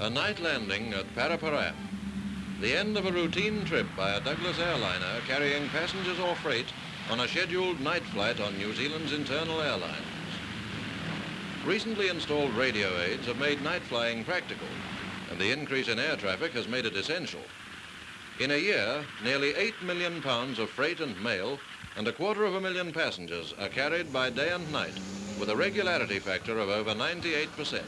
A night landing at Parapara. The end of a routine trip by a Douglas airliner carrying passengers or freight on a scheduled night flight on New Zealand's internal airlines. Recently installed radio aids have made night flying practical, and the increase in air traffic has made it essential. In a year, nearly 8 million pounds of freight and mail and a quarter of a million passengers are carried by day and night with a regularity factor of over 98%.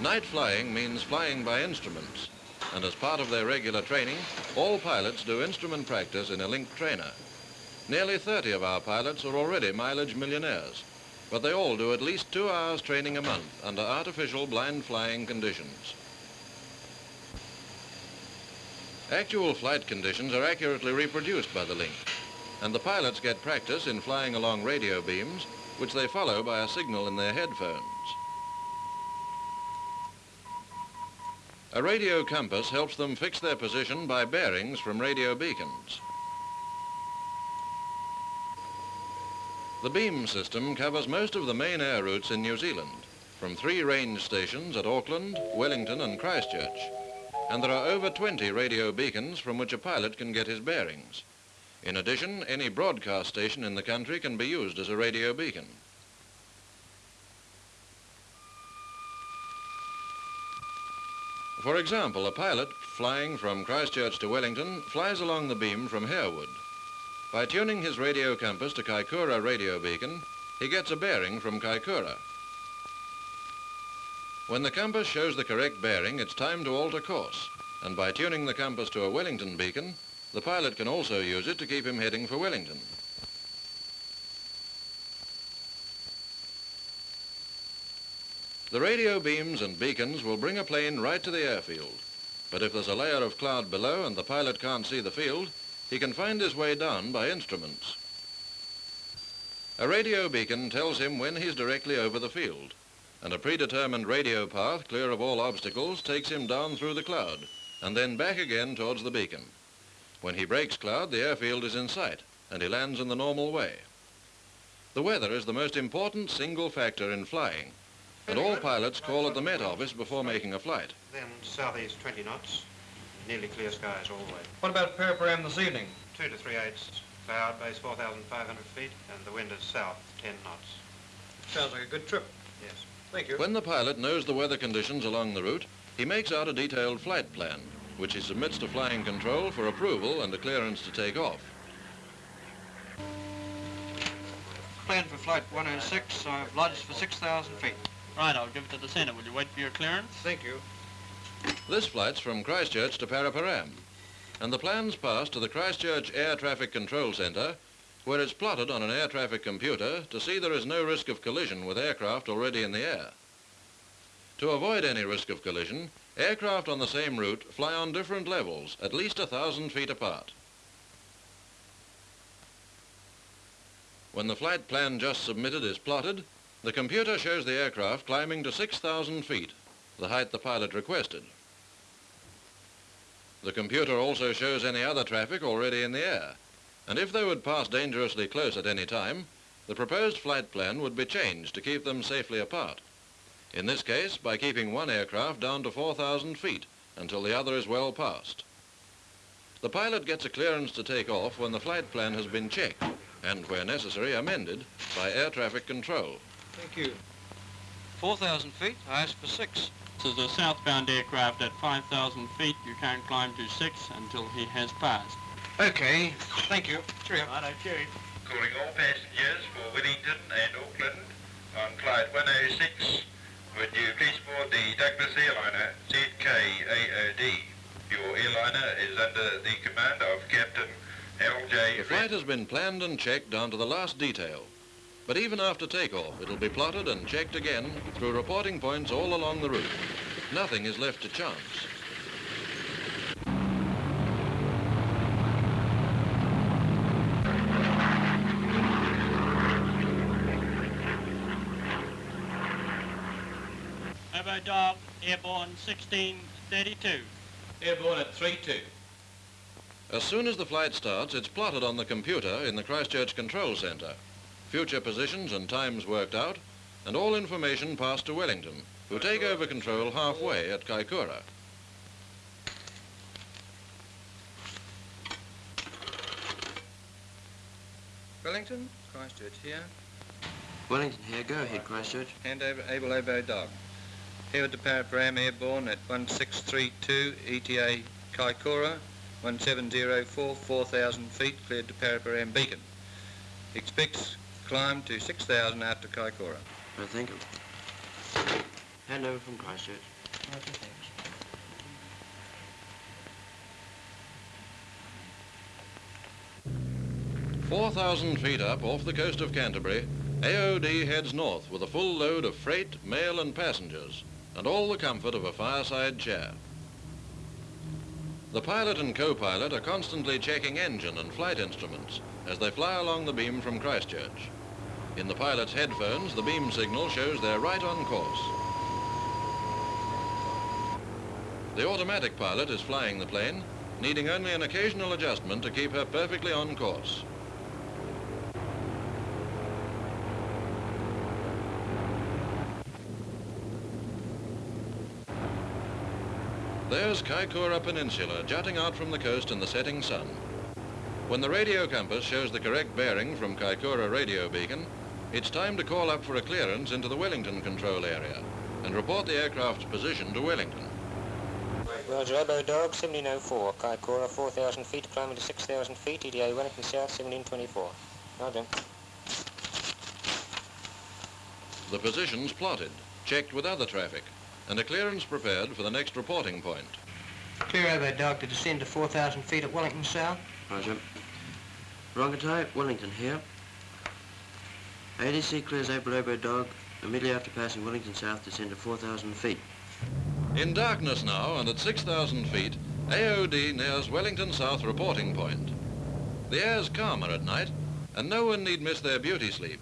Night flying means flying by instruments, and as part of their regular training, all pilots do instrument practice in a Link trainer. Nearly 30 of our pilots are already mileage millionaires, but they all do at least two hours training a month under artificial blind flying conditions. Actual flight conditions are accurately reproduced by the Link, and the pilots get practice in flying along radio beams, which they follow by a signal in their headphones. A radio compass helps them fix their position by bearings from radio beacons. The beam system covers most of the main air routes in New Zealand, from three range stations at Auckland, Wellington and Christchurch. And there are over 20 radio beacons from which a pilot can get his bearings. In addition, any broadcast station in the country can be used as a radio beacon. For example, a pilot flying from Christchurch to Wellington flies along the beam from Harewood. By tuning his radio compass to Kaikoura radio beacon, he gets a bearing from Kaikoura. When the compass shows the correct bearing, it's time to alter course, and by tuning the compass to a Wellington beacon, the pilot can also use it to keep him heading for Wellington. The radio beams and beacons will bring a plane right to the airfield. But if there's a layer of cloud below and the pilot can't see the field, he can find his way down by instruments. A radio beacon tells him when he's directly over the field, and a predetermined radio path clear of all obstacles takes him down through the cloud, and then back again towards the beacon. When he breaks cloud, the airfield is in sight, and he lands in the normal way. The weather is the most important single factor in flying, and all pilots call at the Met Office before making a flight. Then southeast 20 knots, nearly clear skies all the way. What about Paraparaumu this evening? Two to three eighths, cloud base 4,500 feet, and the wind is south 10 knots. Sounds like a good trip. Yes. Thank you. When the pilot knows the weather conditions along the route, he makes out a detailed flight plan, which he submits to flying control for approval and a clearance to take off. Plan for flight 106, I've uh, lodged for 6,000 feet. Right, I'll give it to the center. Will you wait for your clearance? Thank you. This flight's from Christchurch to Paraparam, and the plan's passed to the Christchurch Air Traffic Control Centre, where it's plotted on an air traffic computer to see there is no risk of collision with aircraft already in the air. To avoid any risk of collision, aircraft on the same route fly on different levels, at least a thousand feet apart. When the flight plan just submitted is plotted, the computer shows the aircraft climbing to 6,000 feet, the height the pilot requested. The computer also shows any other traffic already in the air, and if they would pass dangerously close at any time, the proposed flight plan would be changed to keep them safely apart. In this case, by keeping one aircraft down to 4,000 feet until the other is well past. The pilot gets a clearance to take off when the flight plan has been checked and, where necessary, amended by air traffic control. Thank you. 4,000 feet, I asked for six. This is a southbound aircraft at 5,000 feet. You can't climb to six until he has passed. Okay, thank you. Cheerio. Righto, cheers. Calling all passengers for Wellington and Auckland on flight 106. Would you please board the Douglas airliner ZKAOD? Your airliner is under the command of Captain L.J. The flight has been planned and checked down to the last detail. But even after takeoff, it'll be plotted and checked again through reporting points all along the route. Nothing is left to chance. Over dog, airborne 1632. Airborne at 3-2. As soon as the flight starts, it's plotted on the computer in the Christchurch Control Centre. Future positions and times worked out, and all information passed to Wellington, who take over control halfway at Kaikoura. Wellington, Christchurch here. Wellington here. Go ahead, Christchurch. Hand over Able Oboe Dog. Here with the Paraparam Airborne at 1632 ETA Kaikoura, 1704, 4,000 feet, cleared to Paraparam Beacon. Expects climb to 6,000 after Kaikoura. I thank you. Hand over from Christchurch. 4,000 feet up off the coast of Canterbury, AOD heads north with a full load of freight, mail and passengers, and all the comfort of a fireside chair. The pilot and co-pilot are constantly checking engine and flight instruments as they fly along the beam from Christchurch. In the pilot's headphones, the beam signal shows they're right on course. The automatic pilot is flying the plane, needing only an occasional adjustment to keep her perfectly on course. There's Kaikoura Peninsula jutting out from the coast in the setting sun. When the radio compass shows the correct bearing from Kaikoura radio beacon, it's time to call up for a clearance into the Wellington control area and report the aircraft's position to Wellington. Roger, Oboe Dog, 1704, Kaikoura, 4,000 feet, climbing to 6,000 feet, ETA Wellington South, 1724. Roger. The position's plotted, checked with other traffic, and a clearance prepared for the next reporting point. Clear Oboe Dog to descend to 4,000 feet at Wellington South. Roger. Rongotai, Wellington here. ADC clears Able Oboe Dog immediately after passing Wellington South, to 4,000 feet. In darkness now and at 6,000 feet, AOD nears Wellington South reporting point. The air's calmer at night, and no one need miss their beauty sleep.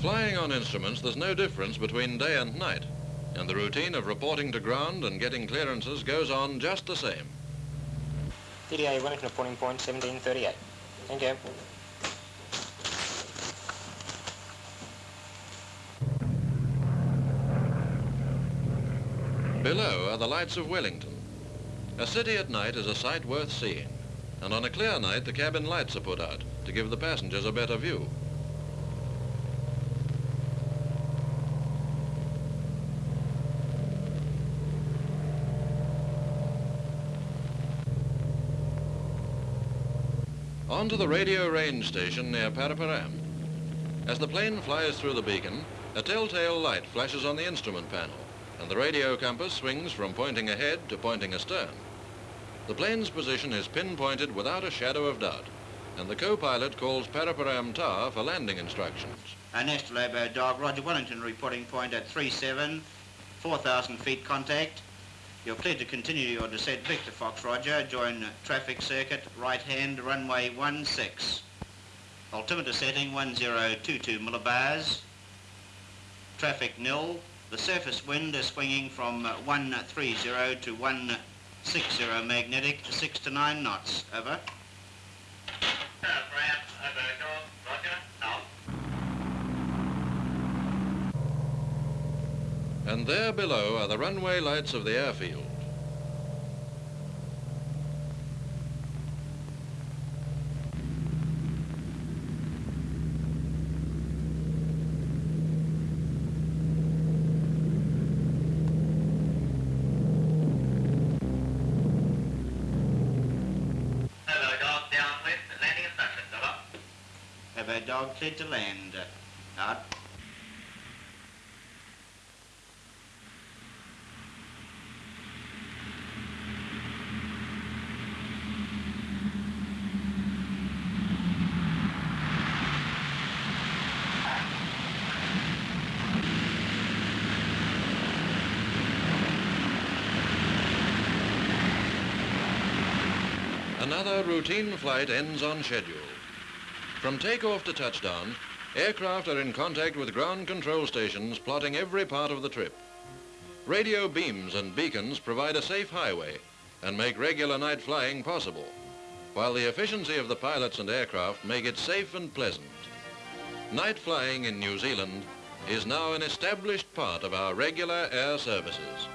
Flying on instruments, there's no difference between day and night, and the routine of reporting to ground and getting clearances goes on just the same. ETA Wellington reporting point, 1738. Thank you. Below are the lights of Wellington. A city at night is a sight worth seeing, and on a clear night the cabin lights are put out to give the passengers a better view. On to the radio range station near Paraparam. As the plane flies through the beacon, a telltale light flashes on the instrument panel, and the radio compass swings from pointing ahead to pointing astern. The plane's position is pinpointed without a shadow of doubt, and the co-pilot calls Paraparam Tower for landing instructions. Ernesto Lobo Dog, Roger Wellington reporting point at 37, 4,000 feet contact. You're cleared to continue your descent Victor Fox Roger, join traffic circuit, right hand, runway 16. Altimeter setting 1022 millibars. Traffic nil. The surface wind is swinging from uh, 130 to 160 magnetic, 6 to 9 knots. Over. And there below are the runway lights of the airfield. Oboe Dog cleared to land. Uh, Out. Another routine flight ends on schedule. From takeoff to touchdown, aircraft are in contact with ground control stations plotting every part of the trip. Radio beams and beacons provide a safe highway, and make regular night flying possible, while the efficiency of the pilots and aircraft make it safe and pleasant. Night flying in New Zealand is now an established part of our regular air services.